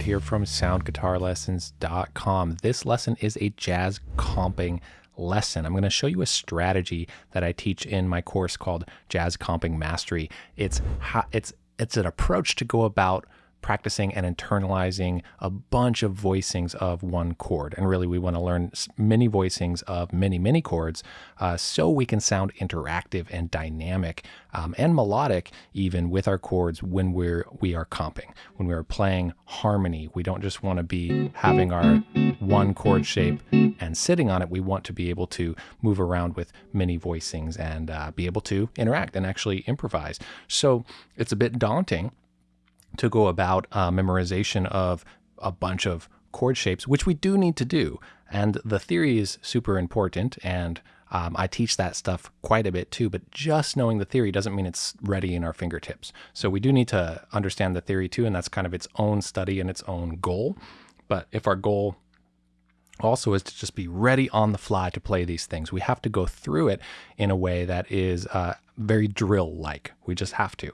David here from soundguitarlessons.com. This lesson is a jazz comping lesson. I'm going to show you a strategy that I teach in my course called Jazz Comping Mastery. It's it's it's an approach to go about practicing and internalizing a bunch of voicings of one chord. And really, we want to learn many voicings of many, many chords uh, so we can sound interactive and dynamic um, and melodic even with our chords when we're we are comping. When we're playing harmony, we don't just want to be having our one chord shape and sitting on it. We want to be able to move around with many voicings and uh, be able to interact and actually improvise. So it's a bit daunting to go about uh, memorization of a bunch of chord shapes, which we do need to do. And the theory is super important, and um, I teach that stuff quite a bit too. But just knowing the theory doesn't mean it's ready in our fingertips. So we do need to understand the theory too, and that's kind of its own study and its own goal. But if our goal also is to just be ready on the fly to play these things. We have to go through it in a way that is uh, very drill like. We just have to.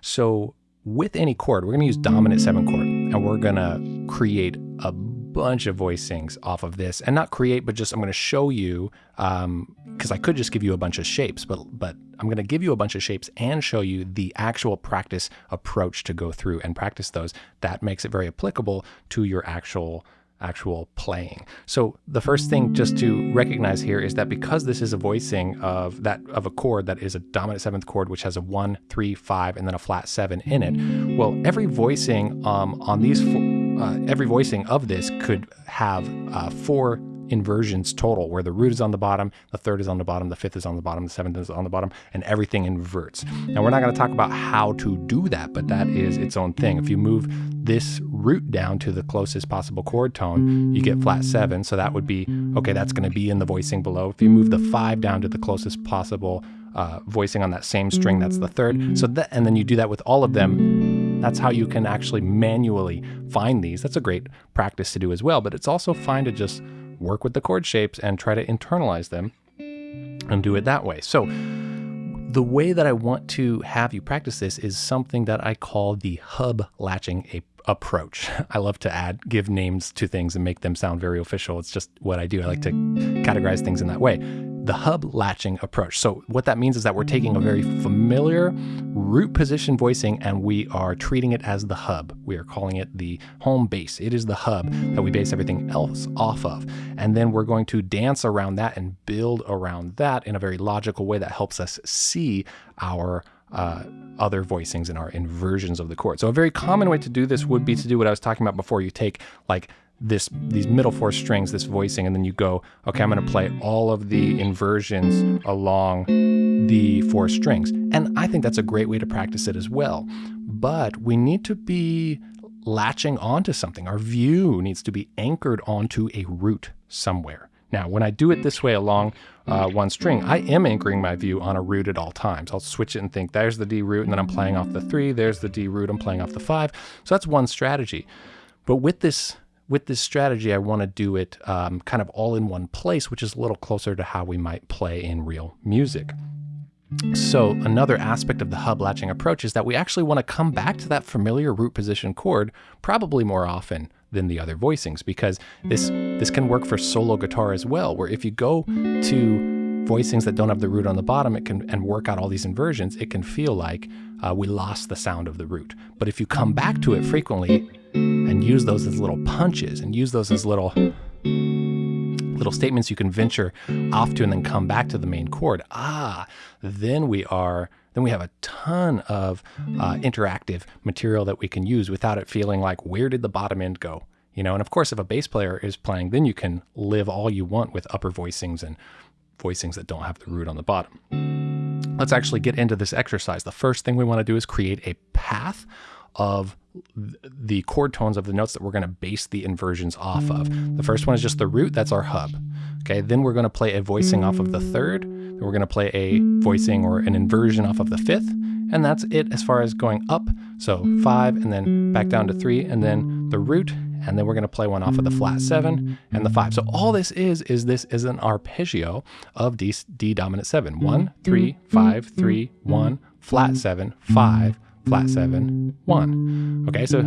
So with any chord, we're going to use dominant seven chord and we're going to create a bunch of voicings off of this and not create, but just I'm going to show you because um, I could just give you a bunch of shapes, but but I'm going to give you a bunch of shapes and show you the actual practice approach to go through and practice those. That makes it very applicable to your actual actual playing. So the first thing just to recognize here is that because this is a voicing of that of a chord that is a dominant seventh chord, which has a one, three, five, and then a flat seven in it. Well, every voicing um, on these, uh, every voicing of this could have uh, four inversions total, where the root is on the bottom, the third is on the bottom, the fifth is on the bottom, the seventh is on the bottom, and everything inverts. Now, we're not going to talk about how to do that, but that is its own thing. If you move this root down to the closest possible chord tone, you get flat seven. So that would be, okay, that's going to be in the voicing below. If you move the five down to the closest possible uh, voicing on that same string, that's the third. So that, and then you do that with all of them. That's how you can actually manually find these. That's a great practice to do as well, but it's also fine to just work with the chord shapes and try to internalize them and do it that way. So the way that I want to have you practice this is something that I call the hub latching a approach. I love to add, give names to things and make them sound very official. It's just what I do. I like to categorize things in that way the hub latching approach. So what that means is that we're taking a very familiar root position voicing and we are treating it as the hub. We are calling it the home base. It is the hub that we base everything else off of. And then we're going to dance around that and build around that in a very logical way that helps us see our uh, other voicings and our inversions of the chord. So a very common way to do this would be to do what I was talking about before. You take like this these middle four strings, this voicing, and then you go, okay, I'm going to play all of the inversions along the four strings. And I think that's a great way to practice it as well. But we need to be latching onto something. Our view needs to be anchored onto a root somewhere. Now, when I do it this way along uh, one string, I am anchoring my view on a root at all times. I'll switch it and think, there's the D root, and then I'm playing off the three, there's the D root, I'm playing off the five. So that's one strategy. But with this with this strategy, I want to do it um, kind of all in one place, which is a little closer to how we might play in real music. So another aspect of the hub latching approach is that we actually want to come back to that familiar root position chord probably more often than the other voicings because this this can work for solo guitar as well where if you go to voicings that don't have the root on the bottom it can and work out all these inversions it can feel like uh, we lost the sound of the root but if you come back to it frequently and use those as little punches and use those as little little statements you can venture off to and then come back to the main chord. Ah, then we are then we have a ton of uh, interactive material that we can use without it feeling like where did the bottom end go? You know, and of course, if a bass player is playing, then you can live all you want with upper voicings and voicings that don't have the root on the bottom. Let's actually get into this exercise. The first thing we want to do is create a path of the chord tones of the notes that we're going to base the inversions off of. The first one is just the root, that's our hub. Okay, then we're going to play a voicing off of the third, then we're going to play a voicing or an inversion off of the fifth, and that's it as far as going up. So five, and then back down to three, and then the root, and then we're going to play one off of the flat seven and the five. So all this is, is this is an arpeggio of D, D dominant seven. One, three, five, three, one, flat seven, five, flat seven, one. Okay, so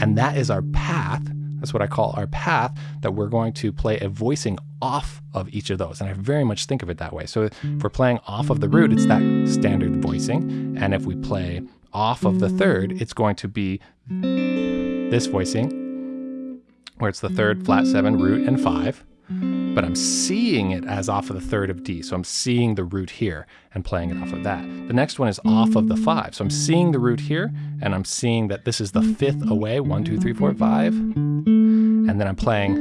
And that is our path. That's what I call our path that we're going to play a voicing off of each of those. And I very much think of it that way. So if we're playing off of the root, it's that standard voicing. And if we play off of the third, it's going to be this voicing, where it's the third, flat seven, root, and five but I'm seeing it as off of the third of D. So I'm seeing the root here and playing it off of that. The next one is off of the five. So I'm seeing the root here and I'm seeing that this is the fifth away, one, two, three, four, five. And then I'm playing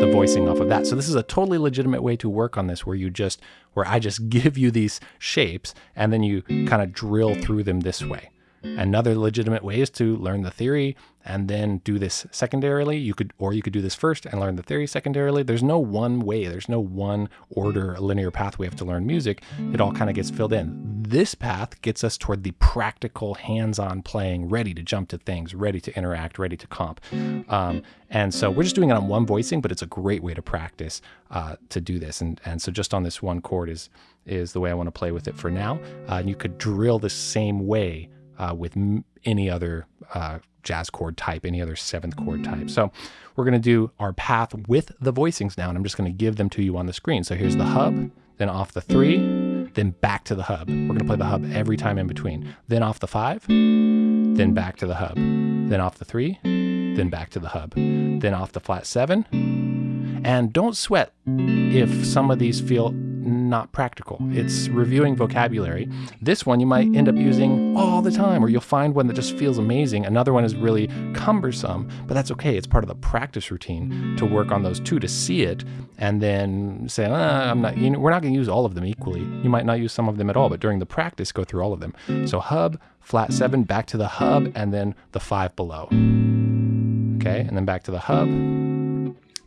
the voicing off of that. So this is a totally legitimate way to work on this where you just, where I just give you these shapes and then you kind of drill through them this way. Another legitimate way is to learn the theory and then do this secondarily. You could, or you could do this first and learn the theory secondarily. There's no one way. There's no one order, linear path we have to learn music. It all kind of gets filled in. This path gets us toward the practical, hands-on playing, ready to jump to things, ready to interact, ready to comp. Um, and so we're just doing it on one voicing, but it's a great way to practice uh, to do this. And and so just on this one chord is is the way I want to play with it for now. Uh, and you could drill the same way uh, with any other uh, jazz chord type, any other seventh chord type. So we're going to do our path with the voicings now, and I'm just going to give them to you on the screen. So here's the hub, then off the three, then back to the hub. We're going to play the hub every time in between. Then off the five, then back to the hub. Then off the three, then back to the hub. Then off the flat seven. And don't sweat if some of these feel not practical. It's reviewing vocabulary. This one you might end up using all the time, or you'll find one that just feels amazing. Another one is really cumbersome, but that's okay. It's part of the practice routine to work on those two, to see it, and then say, ah, I'm not, you know, we're not going to use all of them equally. You might not use some of them at all, but during the practice, go through all of them. So hub, flat seven, back to the hub, and then the five below. Okay, and then back to the hub,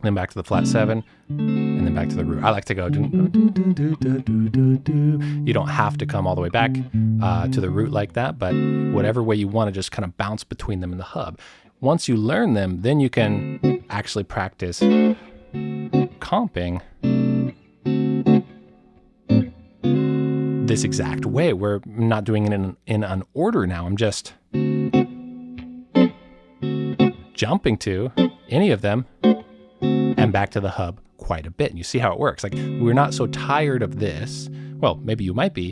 then back to the flat seven, and then back to the root. I like to go. You don't have to come all the way back uh, to the root like that, but whatever way you want to just kind of bounce between them in the hub. Once you learn them, then you can actually practice comping this exact way. We're not doing it in, in an order now. I'm just jumping to any of them and back to the hub quite a bit. And you see how it works. Like we're not so tired of this. Well, maybe you might be,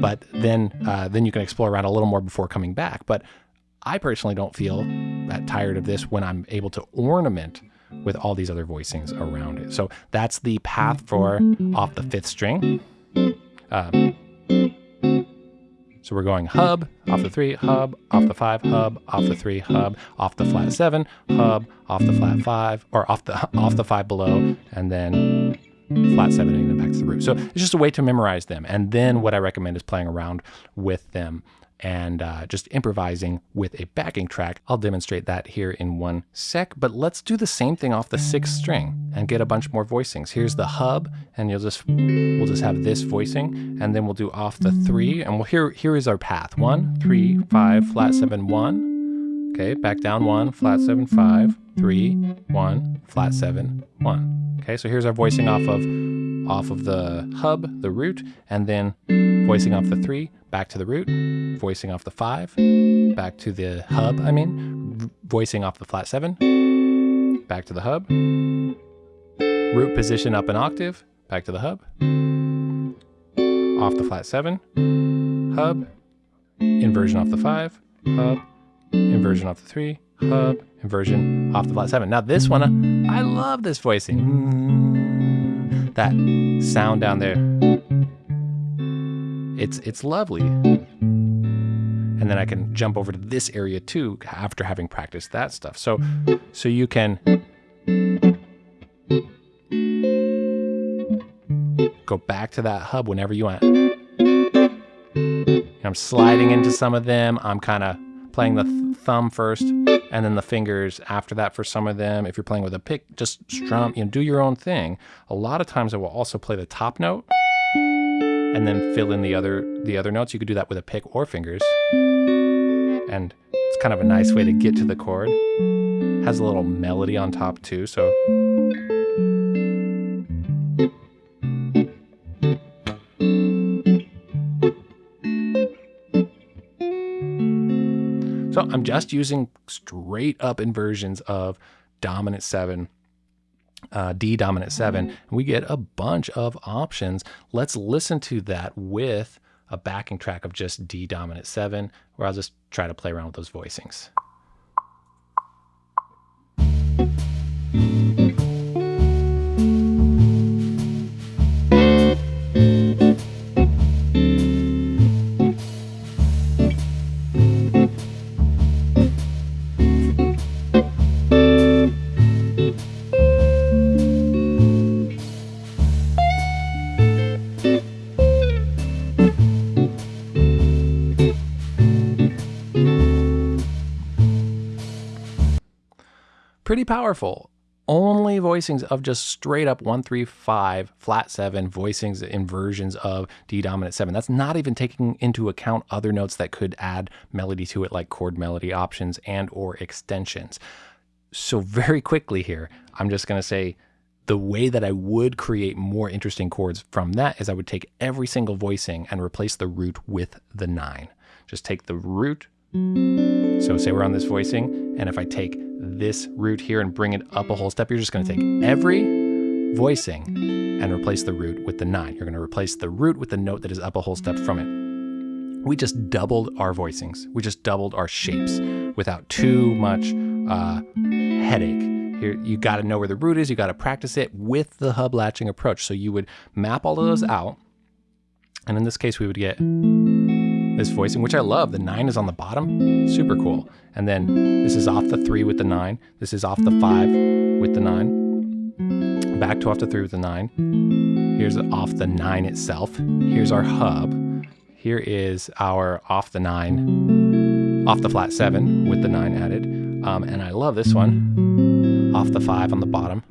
but then uh, then you can explore around a little more before coming back. But I personally don't feel that tired of this when I'm able to ornament with all these other voicings around it. So that's the path for off the fifth string. Um, so we're going hub, off the three, hub, off the five, hub, off the three, hub, off the flat seven, hub, off the flat five, or off the off the five below, and then flat seven and then back to the root. So it's just a way to memorize them. And then what I recommend is playing around with them and uh, just improvising with a backing track. I'll demonstrate that here in one sec, but let's do the same thing off the sixth string and get a bunch more voicings. Here's the hub, and you'll just, we'll just have this voicing, and then we'll do off the three, and we'll, here, here is our path. One, three, five, flat seven, one. Okay, back down one, flat seven, five, three, one, flat seven, one. Okay, so here's our voicing off of off of the hub, the root, and then voicing off the three, back to the root, voicing off the five, back to the hub, I mean, voicing off the flat seven, back to the hub, root position up an octave, back to the hub, off the flat seven, hub, inversion off the five, hub, inversion off the three, hub, inversion off the flat seven. Now this one, I love this voicing. Mm. That sound down there it's it's lovely. And then I can jump over to this area too after having practiced that stuff. So so you can go back to that hub whenever you want. I'm sliding into some of them. I'm kind of playing the th thumb first and then the fingers after that for some of them. If you're playing with a pick, just strum, you know, do your own thing. A lot of times I will also play the top note and then fill in the other the other notes. You could do that with a pick or fingers. And it's kind of a nice way to get to the chord. Has a little melody on top too, so So I'm just using straight up inversions of dominant seven, uh, D dominant seven. And we get a bunch of options. Let's listen to that with a backing track of just D dominant seven, where I'll just try to play around with those voicings. Pretty powerful. Only voicings of just straight up one, three, five, flat seven voicings inversions of D dominant seven. That's not even taking into account other notes that could add melody to it, like chord melody options and or extensions. So very quickly here, I'm just going to say the way that I would create more interesting chords from that is I would take every single voicing and replace the root with the nine. Just take the root. So say we're on this voicing, and if I take this root here and bring it up a whole step, you're just going to take every voicing and replace the root with the nine. You're going to replace the root with the note that is up a whole step from it. We just doubled our voicings. We just doubled our shapes without too much uh, headache. Here, you got to know where the root is. You got to practice it with the hub latching approach. So you would map all of those out. And in this case, we would get this voicing, which I love. The nine is on the bottom, super cool. And then this is off the three with the nine. This is off the five with the nine. Back to off the three with the nine. Here's off the nine itself. Here's our hub. Here is our off the nine, off the flat seven with the nine added. Um, and I love this one, off the five on the bottom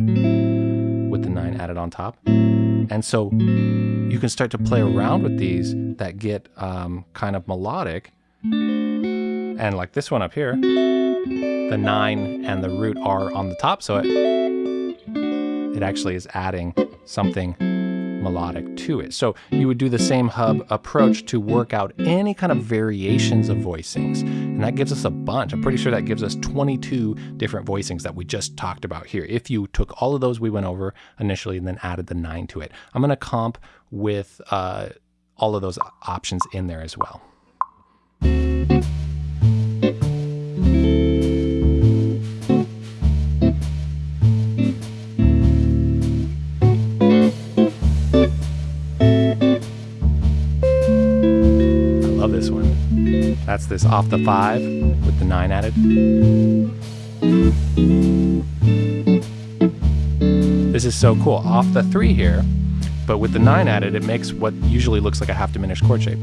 with the nine added on top. And so you can start to play around with these that get um, kind of melodic. And like this one up here, the nine and the root are on the top. So it, it actually is adding something melodic to it. So you would do the same hub approach to work out any kind of variations of voicings. And that gives us a bunch. I'm pretty sure that gives us 22 different voicings that we just talked about here. If you took all of those we went over initially and then added the nine to it. I'm going to comp with uh, all of those options in there as well. That's this off the five with the nine added. This is so cool. Off the three here, but with the nine added, it makes what usually looks like a half diminished chord shape.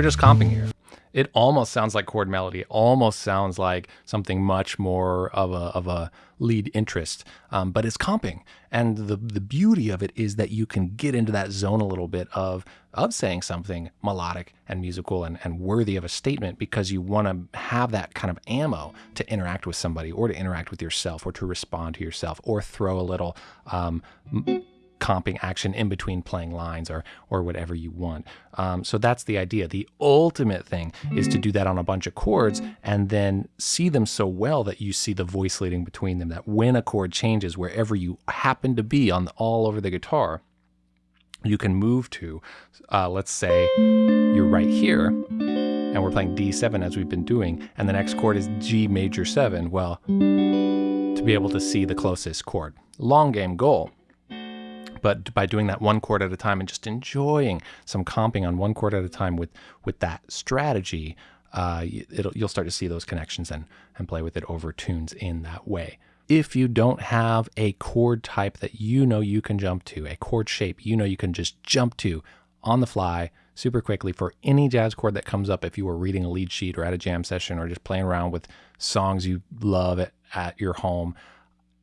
We're just comping here. It almost sounds like chord melody. It almost sounds like something much more of a, of a lead interest, um, but it's comping. And the, the beauty of it is that you can get into that zone a little bit of, of saying something melodic and musical and, and worthy of a statement because you want to have that kind of ammo to interact with somebody or to interact with yourself or to respond to yourself or throw a little um, comping action in between playing lines or or whatever you want. Um, so that's the idea. The ultimate thing is to do that on a bunch of chords and then see them so well that you see the voice leading between them. That when a chord changes, wherever you happen to be on all over the guitar, you can move to. Uh, let's say you're right here and we're playing D7 as we've been doing, and the next chord is G major 7. Well, to be able to see the closest chord. Long game goal but by doing that one chord at a time and just enjoying some comping on one chord at a time with with that strategy, uh, you'll start to see those connections and and play with it over tunes in that way. If you don't have a chord type that you know you can jump to, a chord shape you know you can just jump to on the fly, super quickly for any jazz chord that comes up if you were reading a lead sheet or at a jam session or just playing around with songs you love at, at your home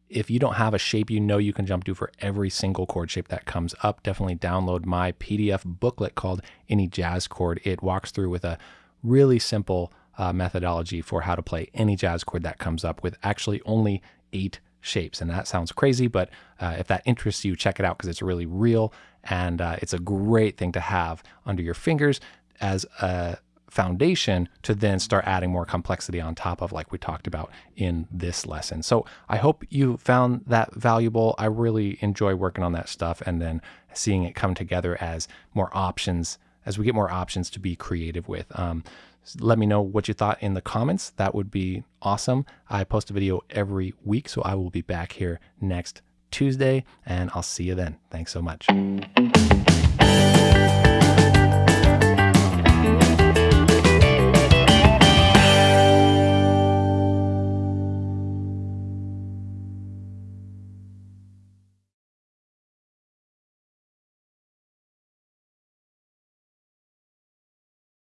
if you don't have a shape you know you can jump to for every single chord shape that comes up, definitely download my PDF booklet called Any Jazz Chord. It walks through with a really simple uh, methodology for how to play any jazz chord that comes up with actually only eight shapes. And that sounds crazy, but uh, if that interests you, check it out because it's really real and uh, it's a great thing to have under your fingers as a foundation to then start adding more complexity on top of like we talked about in this lesson. So I hope you found that valuable. I really enjoy working on that stuff and then seeing it come together as more options as we get more options to be creative with. Um, let me know what you thought in the comments. That would be awesome. I post a video every week, so I will be back here next Tuesday, and I'll see you then. Thanks so much.